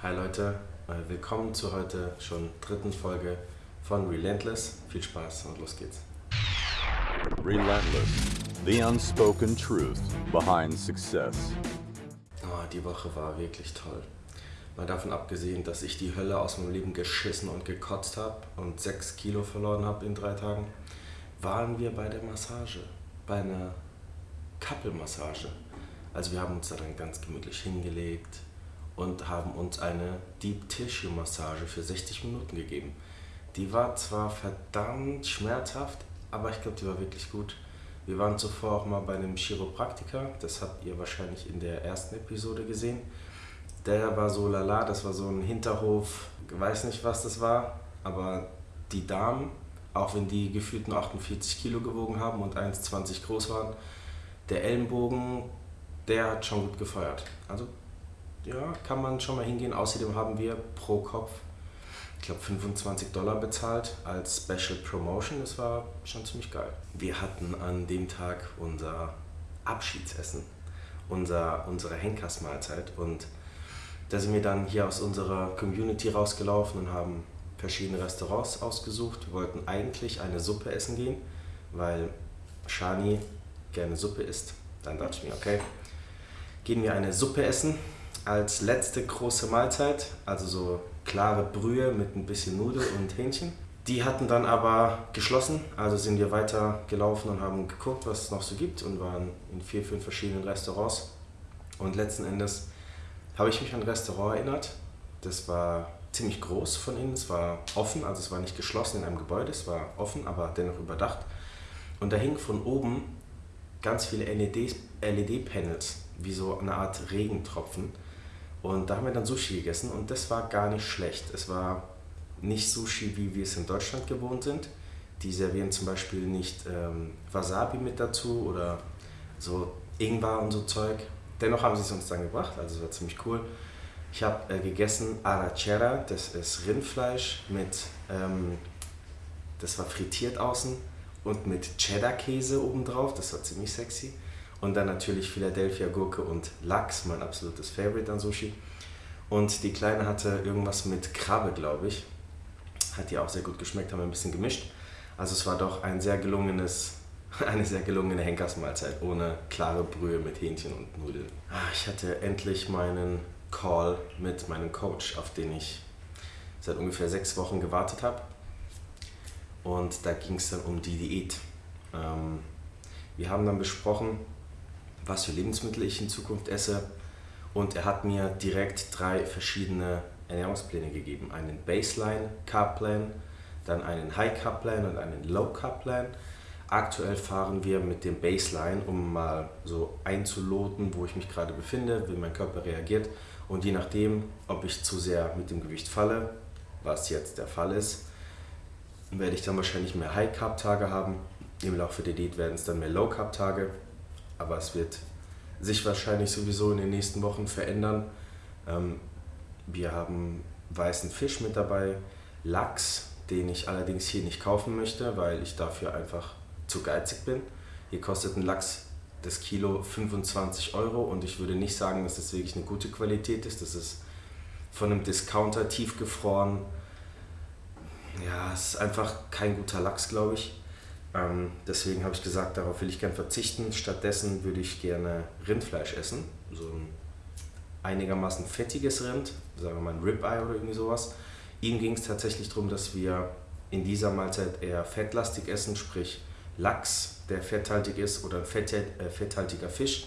Hi Leute, äh, willkommen zur heute schon dritten Folge von Relentless. Viel Spaß und los geht's. Relentless, the unspoken truth behind success. Oh, die Woche war wirklich toll. Mal davon abgesehen, dass ich die Hölle aus meinem Leben geschissen und gekotzt habe und 6 Kilo verloren habe in drei Tagen, waren wir bei der Massage, bei einer Couple-Massage. Also wir haben uns da dann ganz gemütlich hingelegt und haben uns eine Deep Tissue Massage für 60 Minuten gegeben. Die war zwar verdammt schmerzhaft, aber ich glaube, die war wirklich gut. Wir waren zuvor auch mal bei einem Chiropraktiker, das habt ihr wahrscheinlich in der ersten Episode gesehen. Der war so lala, das war so ein Hinterhof, weiß nicht was das war, aber die Damen, auch wenn die gefühlt nur 48 Kilo gewogen haben und 1,20 groß waren, der Ellenbogen, der hat schon gut gefeuert. Also ja, kann man schon mal hingehen. Außerdem haben wir pro Kopf, ich glaube 25 Dollar bezahlt als Special Promotion. Das war schon ziemlich geil. Wir hatten an dem Tag unser Abschiedsessen, unser, unsere Henkersmahlzeit und da sind wir dann hier aus unserer Community rausgelaufen und haben verschiedene Restaurants ausgesucht. Wir wollten eigentlich eine Suppe essen gehen, weil Shani gerne Suppe isst. Dann dachte ich mir, okay, gehen wir eine Suppe essen als letzte große Mahlzeit, also so klare Brühe mit ein bisschen Nudel und Hähnchen. Die hatten dann aber geschlossen, also sind wir weiter gelaufen und haben geguckt, was es noch so gibt und waren in vier, fünf verschiedenen Restaurants. Und letzten Endes habe ich mich an ein Restaurant erinnert. Das war ziemlich groß von innen, es war offen, also es war nicht geschlossen in einem Gebäude, es war offen, aber dennoch überdacht. Und da hing von oben ganz viele LED-Panels, wie so eine Art Regentropfen. Und da haben wir dann Sushi gegessen und das war gar nicht schlecht. Es war nicht Sushi, wie wir es in Deutschland gewohnt sind. Die servieren zum Beispiel nicht ähm, Wasabi mit dazu oder so Ingwer und so Zeug. Dennoch haben sie es uns dann gebracht, also es war ziemlich cool. Ich habe äh, gegessen Arrachera, das ist Rindfleisch mit, ähm, das war frittiert außen und mit Cheddar-Käse obendrauf, das war ziemlich sexy. Und dann natürlich Philadelphia Gurke und Lachs, mein absolutes Favorite an Sushi. Und die Kleine hatte irgendwas mit Krabbe, glaube ich. Hat ihr auch sehr gut geschmeckt, haben wir ein bisschen gemischt. Also es war doch ein sehr gelungenes, eine sehr gelungene Henkersmahlzeit ohne klare Brühe mit Hähnchen und Nudeln. Ah, ich hatte endlich meinen Call mit meinem Coach, auf den ich seit ungefähr sechs Wochen gewartet habe. Und da ging es dann um die Diät. Ähm, wir haben dann besprochen, was für Lebensmittel ich in Zukunft esse. Und er hat mir direkt drei verschiedene Ernährungspläne gegeben. Einen Baseline Carb Plan, dann einen High Carb Plan und einen Low Carb Plan. Aktuell fahren wir mit dem Baseline, um mal so einzuloten, wo ich mich gerade befinde, wie mein Körper reagiert. Und je nachdem, ob ich zu sehr mit dem Gewicht falle, was jetzt der Fall ist, werde ich dann wahrscheinlich mehr High Carb Tage haben. Im Laufe der Diät werden es dann mehr Low Carb Tage aber es wird sich wahrscheinlich sowieso in den nächsten Wochen verändern. Ähm, wir haben weißen Fisch mit dabei, Lachs, den ich allerdings hier nicht kaufen möchte, weil ich dafür einfach zu geizig bin. Hier kostet ein Lachs das Kilo 25 Euro und ich würde nicht sagen, dass das wirklich eine gute Qualität ist. Das ist von einem Discounter tiefgefroren. Ja, es ist einfach kein guter Lachs, glaube ich. Ähm, deswegen habe ich gesagt, darauf will ich gerne verzichten. Stattdessen würde ich gerne Rindfleisch essen. So ein einigermaßen fettiges Rind, sagen wir mal ein Ribeye oder irgendwie sowas. Ihm ging es tatsächlich darum, dass wir in dieser Mahlzeit eher fettlastig essen, sprich Lachs, der fetthaltig ist, oder ein fett, äh, fetthaltiger Fisch,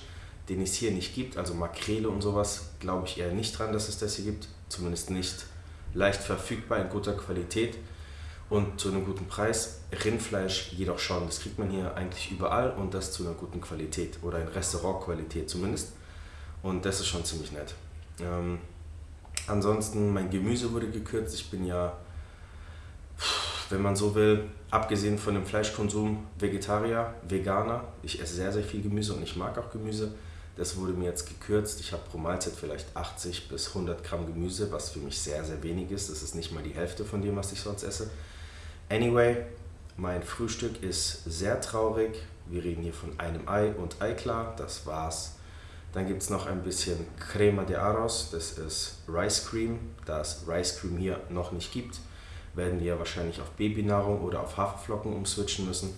den es hier nicht gibt. Also Makrele und sowas glaube ich eher nicht dran, dass es das hier gibt. Zumindest nicht leicht verfügbar in guter Qualität und zu einem guten Preis. Rindfleisch jedoch schon, das kriegt man hier eigentlich überall und das zu einer guten Qualität oder in Restaurantqualität zumindest. Und das ist schon ziemlich nett. Ähm, ansonsten, mein Gemüse wurde gekürzt. Ich bin ja, wenn man so will, abgesehen von dem Fleischkonsum, Vegetarier, Veganer. Ich esse sehr, sehr viel Gemüse und ich mag auch Gemüse. Das wurde mir jetzt gekürzt. Ich habe pro Mahlzeit vielleicht 80 bis 100 Gramm Gemüse, was für mich sehr, sehr wenig ist. Das ist nicht mal die Hälfte von dem, was ich sonst esse. Anyway, mein Frühstück ist sehr traurig. Wir reden hier von einem Ei und Eiklar. Das war's. Dann gibt es noch ein bisschen Crema de Arroz, das ist Rice Cream. Da es Rice Cream hier noch nicht gibt, werden wir wahrscheinlich auf Babynahrung oder auf Haferflocken umswitchen müssen.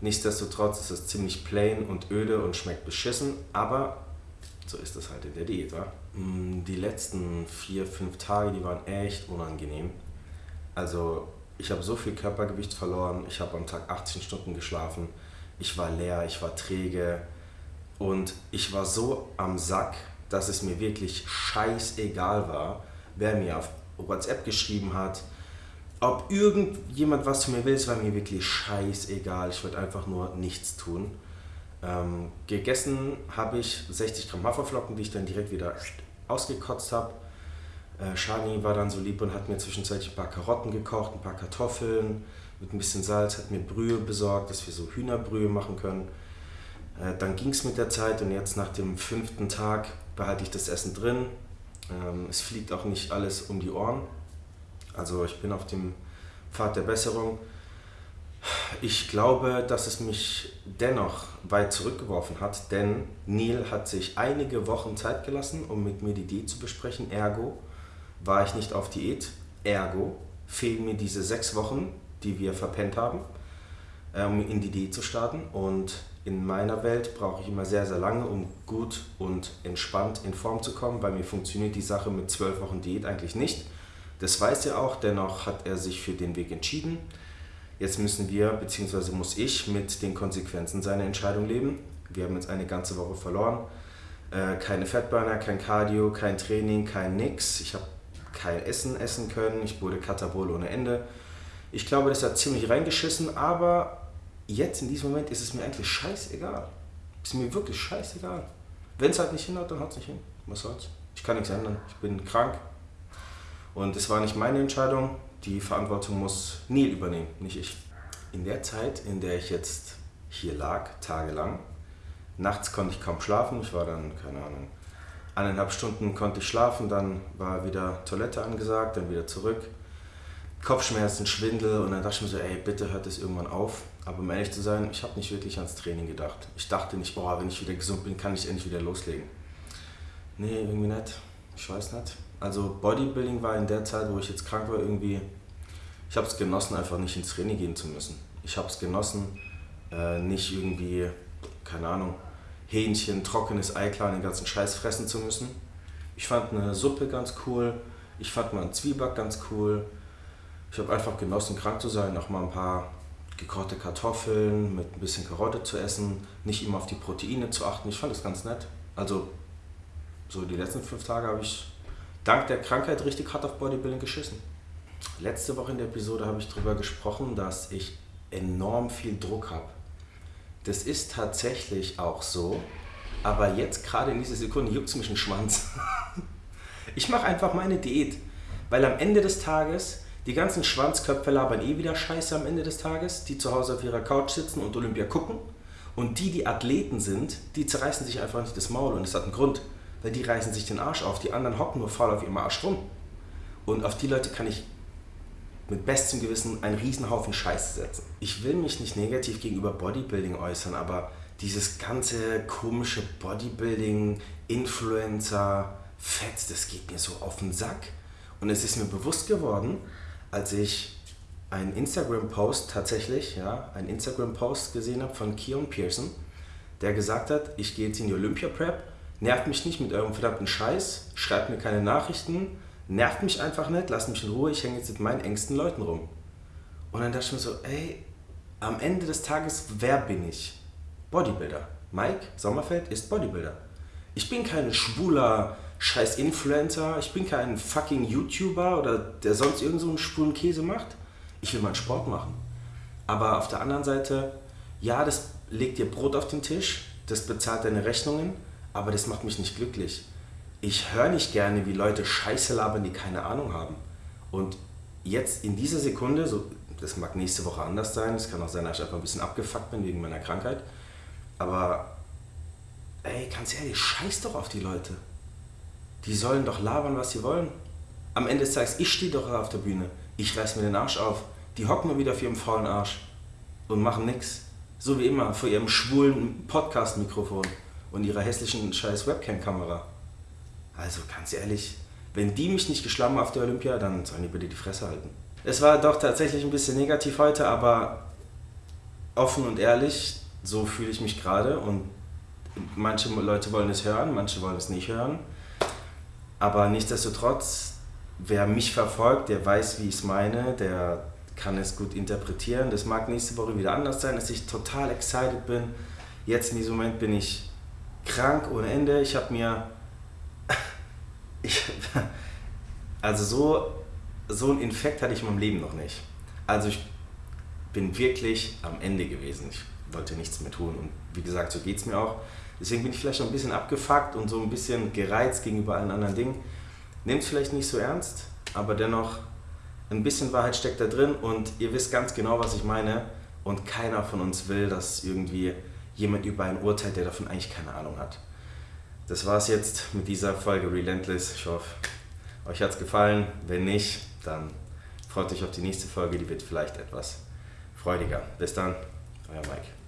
Nichtsdestotrotz ist es ziemlich plain und öde und schmeckt beschissen, aber so ist das halt in der Diät. Wa? Mm, die letzten vier, fünf Tage, die waren echt unangenehm. Also ich habe so viel Körpergewicht verloren, ich habe am Tag 18 Stunden geschlafen, ich war leer, ich war träge und ich war so am Sack, dass es mir wirklich scheißegal war, wer mir auf WhatsApp geschrieben hat, ob irgendjemand was zu mir will, es war mir wirklich scheißegal. Ich wollte einfach nur nichts tun. Ähm, gegessen habe ich 60 Gramm Haferflocken, die ich dann direkt wieder ausgekotzt habe. Äh, Shani war dann so lieb und hat mir zwischenzeitlich ein paar Karotten gekocht, ein paar Kartoffeln mit ein bisschen Salz, hat mir Brühe besorgt, dass wir so Hühnerbrühe machen können. Äh, dann ging es mit der Zeit und jetzt nach dem fünften Tag behalte ich das Essen drin. Ähm, es fliegt auch nicht alles um die Ohren. Also ich bin auf dem Pfad der Besserung. Ich glaube, dass es mich dennoch weit zurückgeworfen hat, denn Neil hat sich einige Wochen Zeit gelassen, um mit mir die Diät zu besprechen. Ergo war ich nicht auf Diät. Ergo fehlen mir diese sechs Wochen, die wir verpennt haben, äh, um in die Diät zu starten. Und in meiner Welt brauche ich immer sehr, sehr lange, um gut und entspannt in Form zu kommen. Bei mir funktioniert die Sache mit zwölf Wochen Diät eigentlich nicht. Das weiß er auch, dennoch hat er sich für den Weg entschieden. Jetzt müssen wir, beziehungsweise muss ich, mit den Konsequenzen seiner Entscheidung leben. Wir haben jetzt eine ganze Woche verloren. Äh, keine Fettburner, kein Cardio, kein Training, kein Nix. Ich habe kein Essen essen können. Ich wurde Katabol ohne Ende. Ich glaube, das hat ziemlich reingeschissen, aber jetzt in diesem Moment ist es mir eigentlich scheißegal. Ist mir wirklich scheißegal. Wenn es halt nicht hinhaut, dann haut es nicht hin. Was soll's? Ich kann nichts ändern. Ich bin krank, und es war nicht meine Entscheidung, die Verantwortung muss Neil übernehmen, nicht ich. In der Zeit, in der ich jetzt hier lag, tagelang, nachts konnte ich kaum schlafen, ich war dann, keine Ahnung, eineinhalb Stunden konnte ich schlafen, dann war wieder Toilette angesagt, dann wieder zurück. Kopfschmerzen, Schwindel und dann dachte ich mir so, ey, bitte hört es irgendwann auf. Aber um ehrlich zu sein, ich habe nicht wirklich ans Training gedacht. Ich dachte nicht, boah, wenn ich wieder gesund bin, kann ich endlich wieder loslegen. Nee, irgendwie nicht. Ich weiß nicht. Also Bodybuilding war in der Zeit, wo ich jetzt krank war, irgendwie, ich habe es genossen, einfach nicht ins Training gehen zu müssen. Ich habe es genossen, äh, nicht irgendwie, keine Ahnung, Hähnchen, trockenes Eiklar, den ganzen Scheiß fressen zu müssen. Ich fand eine Suppe ganz cool, ich fand mal einen Zwieback ganz cool. Ich habe einfach genossen, krank zu sein, auch mal ein paar gekochte Kartoffeln mit ein bisschen Karotte zu essen, nicht immer auf die Proteine zu achten. Ich fand das ganz nett. Also so die letzten fünf Tage habe ich dank der Krankheit richtig hart auf Bodybuilding geschissen. Letzte Woche in der Episode habe ich darüber gesprochen, dass ich enorm viel Druck habe. Das ist tatsächlich auch so, aber jetzt gerade in dieser Sekunde juckt es mich ein Schwanz. ich mache einfach meine Diät, weil am Ende des Tages die ganzen Schwanzköpfe labern eh wieder Scheiße am Ende des Tages, die zu Hause auf ihrer Couch sitzen und Olympia gucken. Und die, die Athleten sind, die zerreißen sich einfach nicht das Maul und es hat einen Grund weil die reißen sich den Arsch auf, die anderen hocken nur faul auf ihrem Arsch rum. Und auf die Leute kann ich mit bestem Gewissen einen Riesenhaufen Scheiß setzen. Ich will mich nicht negativ gegenüber Bodybuilding äußern, aber dieses ganze komische Bodybuilding, Influencer, Fett, das geht mir so auf den Sack. Und es ist mir bewusst geworden, als ich einen Instagram-Post tatsächlich, ja, einen Instagram-Post gesehen habe von Keon Pearson, der gesagt hat, ich gehe jetzt in die Olympia-Prep nervt mich nicht mit eurem verdammten Scheiß, schreibt mir keine Nachrichten, nervt mich einfach nicht, lasst mich in Ruhe, ich hänge jetzt mit meinen engsten Leuten rum. Und dann dachte ich mir so, ey, am Ende des Tages, wer bin ich? Bodybuilder. Mike Sommerfeld ist Bodybuilder. Ich bin kein schwuler scheiß Influencer, ich bin kein fucking YouTuber oder der sonst irgend so einen schwulen Käse macht. Ich will meinen Sport machen. Aber auf der anderen Seite, ja, das legt dir Brot auf den Tisch, das bezahlt deine Rechnungen, aber das macht mich nicht glücklich. Ich höre nicht gerne, wie Leute Scheiße labern, die keine Ahnung haben. Und jetzt in dieser Sekunde, so, das mag nächste Woche anders sein, es kann auch sein, dass ich einfach ein bisschen abgefuckt bin wegen meiner Krankheit, aber ey, ganz ehrlich, scheiß doch auf die Leute. Die sollen doch labern, was sie wollen. Am Ende des Tages, ich stehe doch auf der Bühne. Ich reiß mir den Arsch auf. Die hocken nur wieder auf ihrem faulen Arsch und machen nichts. So wie immer vor ihrem schwulen Podcast-Mikrofon und ihrer hässlichen scheiß Webcam-Kamera. Also ganz ehrlich, wenn die mich nicht geschlagen auf der Olympia, dann sollen die bitte die Fresse halten. Es war doch tatsächlich ein bisschen negativ heute, aber offen und ehrlich, so fühle ich mich gerade und manche Leute wollen es hören, manche wollen es nicht hören. Aber nichtsdestotrotz, wer mich verfolgt, der weiß, wie ich es meine, der kann es gut interpretieren. Das mag nächste Woche wieder anders sein, dass ich total excited bin. Jetzt in diesem Moment bin ich krank ohne Ende. Ich habe mir. Ich, also so, so ein Infekt hatte ich in meinem Leben noch nicht. Also ich bin wirklich am Ende gewesen. Ich wollte nichts mehr tun. Und wie gesagt, so geht es mir auch. Deswegen bin ich vielleicht schon ein bisschen abgefuckt und so ein bisschen gereizt gegenüber allen anderen Dingen. Nehmt es vielleicht nicht so ernst, aber dennoch ein bisschen Wahrheit steckt da drin und ihr wisst ganz genau, was ich meine. Und keiner von uns will, dass irgendwie jemand über einen urteilt, der davon eigentlich keine Ahnung hat. Das war es jetzt mit dieser Folge Relentless. Ich hoffe, euch hat es gefallen. Wenn nicht, dann freut euch auf die nächste Folge, die wird vielleicht etwas freudiger. Bis dann, euer Mike.